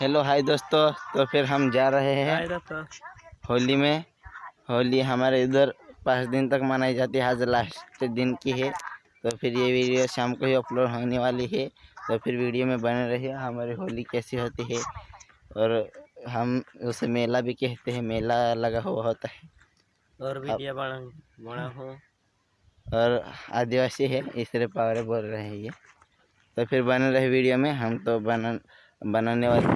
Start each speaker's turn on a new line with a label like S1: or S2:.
S1: Hello hi दोस्तों। तो फिर हम जा रहे हैं होली में। होली हमारे इधर पाँच दिन तक मनाई जाती है। आज लास्ट दिन की है। तो फिर ये वीडियो शाम को ही अपलोड होने वाली है। तो फिर वीडियो में बने रहिए। हमारी होली कैसी होती है? और हम उसे मेला भी कहते हैं। मेला लगा हुआ होता है।
S2: और वीडियो बना बना हो।
S1: और आदिवासी है। इसलिए पावरे बोल रहे हैं ये। तो फिर बने रहे वीडियो में। हम तो बना बनाने वाले।